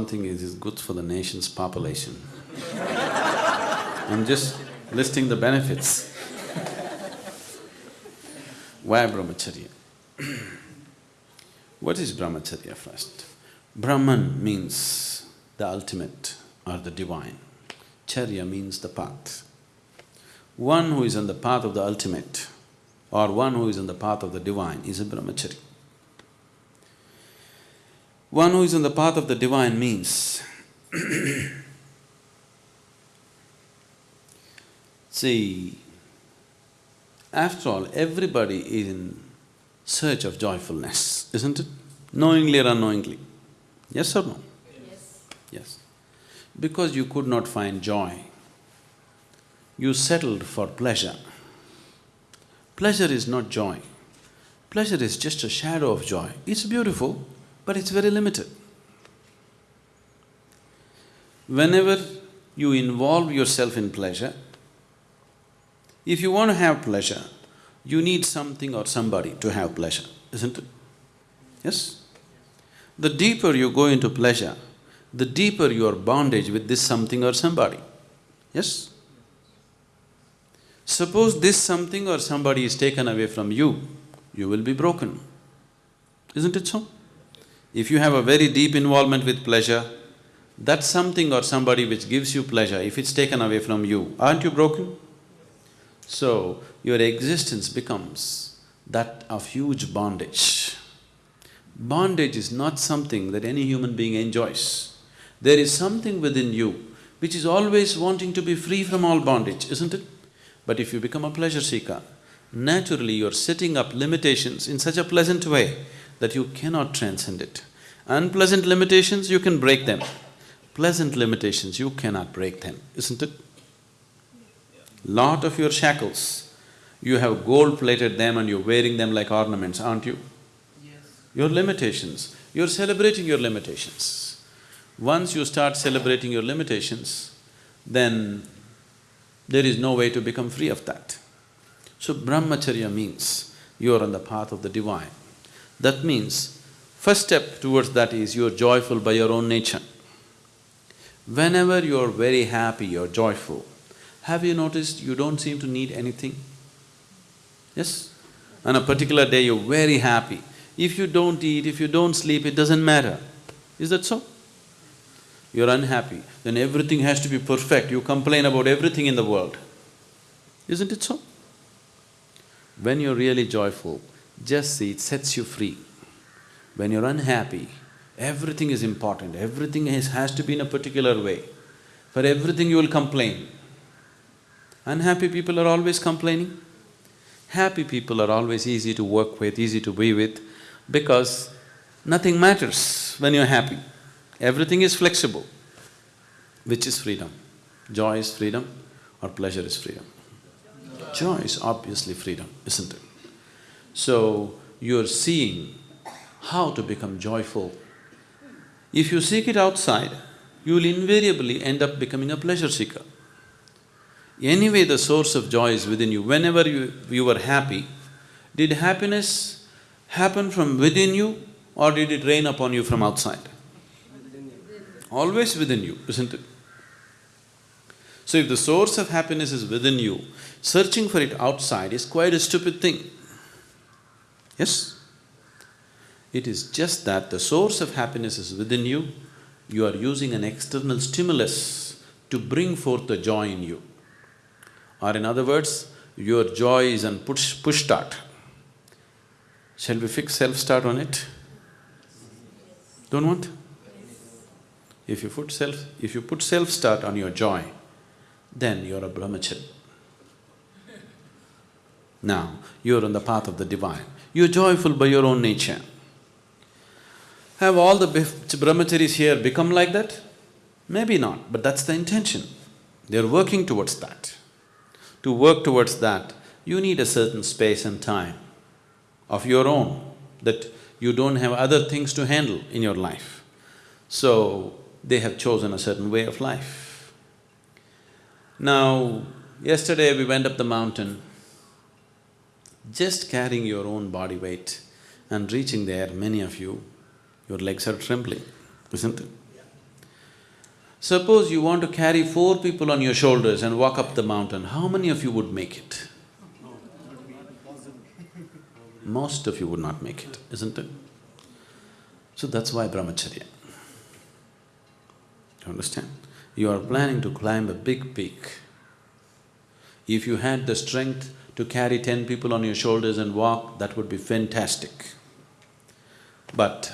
one thing is, it's good for the nation's population. I'm just listing the benefits. Why brahmacharya? what is brahmacharya first? Brahman means the ultimate or the divine. Charya means the path. One who is on the path of the ultimate or one who is on the path of the divine is a brahmachari. One who is on the path of the divine means see, after all, everybody is in search of joyfulness, isn't it? Knowingly or unknowingly. Yes or no? Yes. Yes. Because you could not find joy, you settled for pleasure. Pleasure is not joy. Pleasure is just a shadow of joy. It's beautiful, but it's very limited. Whenever you involve yourself in pleasure, if you want to have pleasure, you need something or somebody to have pleasure, isn't it? Yes? The deeper you go into pleasure, the deeper your bondage with this something or somebody. Yes? Suppose this something or somebody is taken away from you, you will be broken. Isn't it so? If you have a very deep involvement with pleasure, that something or somebody which gives you pleasure, if it's taken away from you, aren't you broken? So, your existence becomes that of huge bondage. Bondage is not something that any human being enjoys. There is something within you which is always wanting to be free from all bondage, isn't it? But if you become a pleasure seeker, naturally you're setting up limitations in such a pleasant way that you cannot transcend it. Unpleasant limitations, you can break them. Pleasant limitations, you cannot break them, isn't it? Lot of your shackles, you have gold-plated them and you're wearing them like ornaments, aren't you? Yes. Your limitations, you're celebrating your limitations. Once you start celebrating your limitations, then there is no way to become free of that. So brahmacharya means you are on the path of the divine. That means, first step towards that is you're joyful by your own nature. Whenever you're very happy, you're joyful, have you noticed you don't seem to need anything? Yes? On a particular day, you're very happy. If you don't eat, if you don't sleep, it doesn't matter. Is that so? You're unhappy, then everything has to be perfect, you complain about everything in the world. Isn't it so? When you're really joyful, just see, it sets you free. When you're unhappy, everything is important, everything has, has to be in a particular way. For everything you will complain. Unhappy people are always complaining. Happy people are always easy to work with, easy to be with, because nothing matters when you're happy. Everything is flexible. Which is freedom? Joy is freedom or pleasure is freedom? Joy is obviously freedom, isn't it? So, you're seeing how to become joyful. If you seek it outside, you will invariably end up becoming a pleasure seeker. Anyway, the source of joy is within you. Whenever you, you were happy, did happiness happen from within you or did it rain upon you from outside? Always within you, isn't it? So if the source of happiness is within you, searching for it outside is quite a stupid thing. Yes? It is just that the source of happiness is within you, you are using an external stimulus to bring forth the joy in you. Or in other words, your joy is on push… push start. Shall we fix self-start on it? Don't want? If you put self… if you put self-start on your joy, then you're a brahmachari. Now, you're on the path of the divine. You're joyful by your own nature. Have all the brahmacharis here become like that? Maybe not, but that's the intention. They're working towards that. To work towards that, you need a certain space and time of your own, that you don't have other things to handle in your life. So, they have chosen a certain way of life. Now, yesterday we went up the mountain, just carrying your own body weight and reaching there, many of you, your legs are trembling, isn't it? Suppose you want to carry four people on your shoulders and walk up the mountain, how many of you would make it? Most of you would not make it, isn't it? So that's why brahmacharya. You understand? You are planning to climb a big peak. If you had the strength to carry ten people on your shoulders and walk, that would be fantastic. But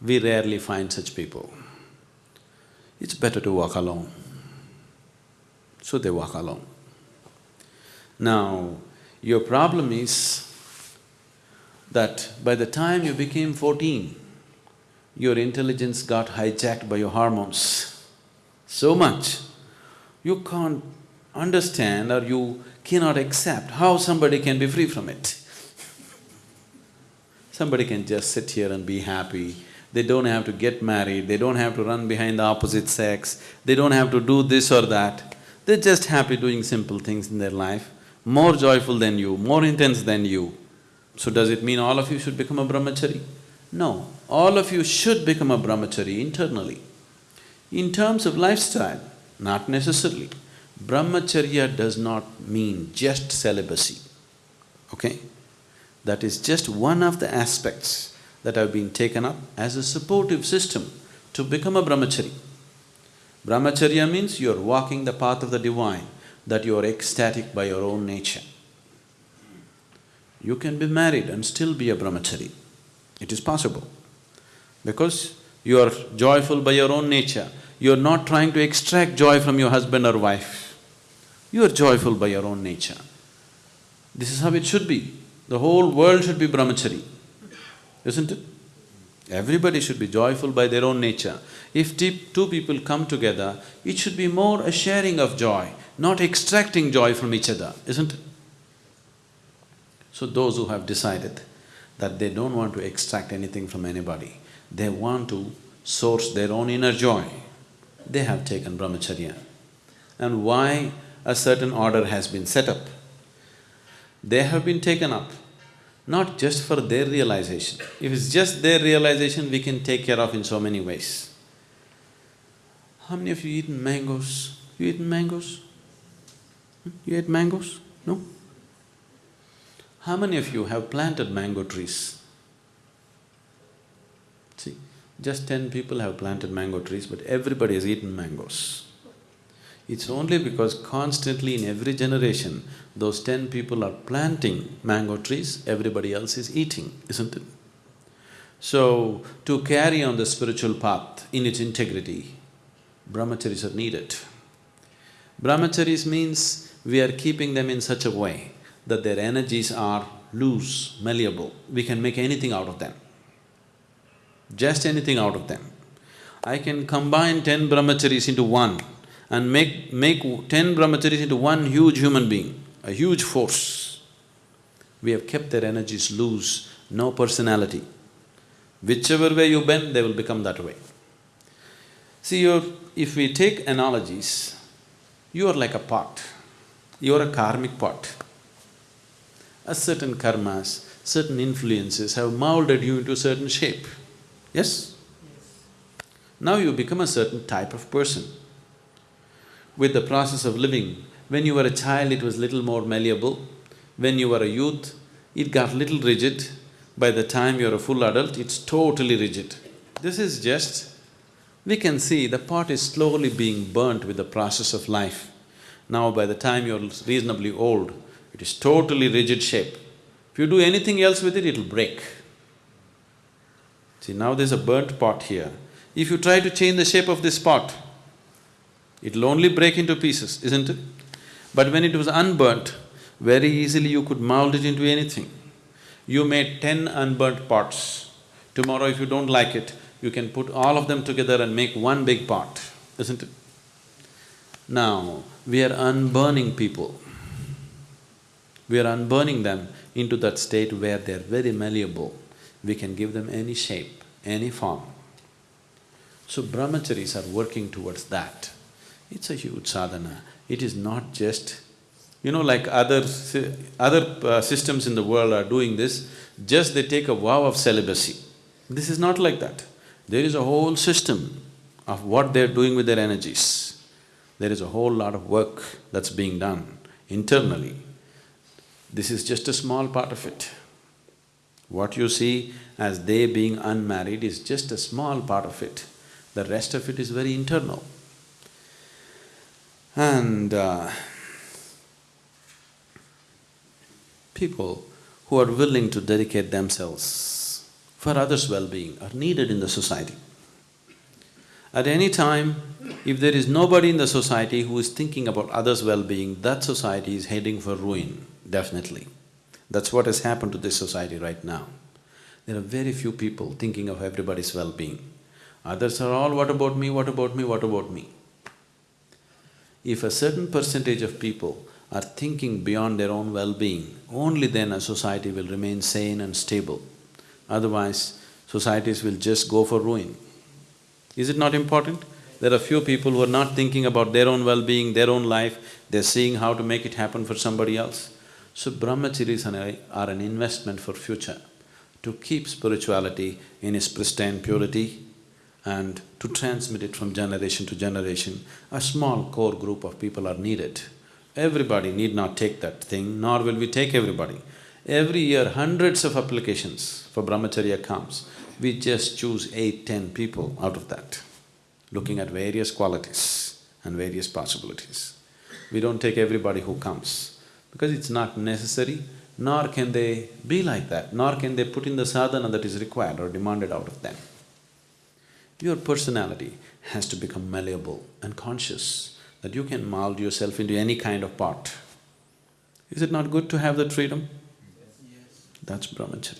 we rarely find such people. It's better to walk alone. So they walk alone. Now, your problem is that by the time you became fourteen, your intelligence got hijacked by your hormones so much, you can't understand or you cannot accept how somebody can be free from it. Somebody can just sit here and be happy, they don't have to get married, they don't have to run behind the opposite sex, they don't have to do this or that. They're just happy doing simple things in their life, more joyful than you, more intense than you. So does it mean all of you should become a brahmachari? No, all of you should become a brahmachari internally. In terms of lifestyle, not necessarily. Brahmacharya does not mean just celibacy, okay? That is just one of the aspects that have been taken up as a supportive system to become a brahmachari. Brahmacharya means you are walking the path of the divine, that you are ecstatic by your own nature. You can be married and still be a brahmachari. It is possible. Because you are joyful by your own nature, you are not trying to extract joy from your husband or wife. You are joyful by your own nature. This is how it should be. The whole world should be brahmachari, isn't it? Everybody should be joyful by their own nature. If two people come together, it should be more a sharing of joy, not extracting joy from each other, isn't it? So those who have decided that they don't want to extract anything from anybody, they want to source their own inner joy, they have taken brahmacharya. And why a certain order has been set up? They have been taken up not just for their realization. If it's just their realization, we can take care of in so many ways. How many of you eaten mangoes? You eaten mangoes? Hmm? You ate mangoes? No? How many of you have planted mango trees? See, just ten people have planted mango trees, but everybody has eaten mangoes. It's only because constantly in every generation, those ten people are planting mango trees, everybody else is eating, isn't it? So, to carry on the spiritual path in its integrity, brahmacharis are needed. Brahmacharis means we are keeping them in such a way that their energies are loose, malleable, we can make anything out of them. Just anything out of them. I can combine ten brahmacharis into one and make… make ten brahmacharis into one huge human being, a huge force. We have kept their energies loose, no personality. Whichever way you bend, they will become that way. See, if we take analogies, you are like a pot, you are a karmic pot. A certain karmas, certain influences have molded you into a certain shape, yes? yes? Now you become a certain type of person with the process of living. When you were a child, it was little more malleable. When you were a youth, it got little rigid. By the time you're a full adult, it's totally rigid. This is just… we can see the pot is slowly being burnt with the process of life. Now by the time you're reasonably old, it is totally rigid shape. If you do anything else with it, it'll break. See, now there's a burnt pot here. If you try to change the shape of this pot, It'll only break into pieces, isn't it? But when it was unburnt, very easily you could mold it into anything. You made ten unburnt pots. Tomorrow if you don't like it, you can put all of them together and make one big pot, isn't it? Now, we are unburning people. We are unburning them into that state where they're very malleable. We can give them any shape, any form. So brahmacharis are working towards that. It's a huge sadhana. It is not just… You know, like other… other uh, systems in the world are doing this, just they take a vow of celibacy. This is not like that. There is a whole system of what they're doing with their energies. There is a whole lot of work that's being done internally. This is just a small part of it. What you see as they being unmarried is just a small part of it. The rest of it is very internal. And uh, people who are willing to dedicate themselves for others' well-being are needed in the society. At any time, if there is nobody in the society who is thinking about others' well-being, that society is heading for ruin, definitely. That's what has happened to this society right now. There are very few people thinking of everybody's well-being. Others are all, what about me, what about me, what about me? If a certain percentage of people are thinking beyond their own well-being, only then a society will remain sane and stable. Otherwise, societies will just go for ruin. Is it not important? There are few people who are not thinking about their own well-being, their own life, they're seeing how to make it happen for somebody else. So brahmacharis are an investment for future, to keep spirituality in its pristine purity and to transmit it from generation to generation. A small core group of people are needed. Everybody need not take that thing, nor will we take everybody. Every year, hundreds of applications for brahmacharya comes. We just choose eight, ten people out of that looking at various qualities and various possibilities. We don't take everybody who comes because it's not necessary, nor can they be like that, nor can they put in the sadhana that is required or demanded out of them. Your personality has to become malleable and conscious that you can mold yourself into any kind of pot. Is it not good to have that freedom? Yes. That's brahmacharya.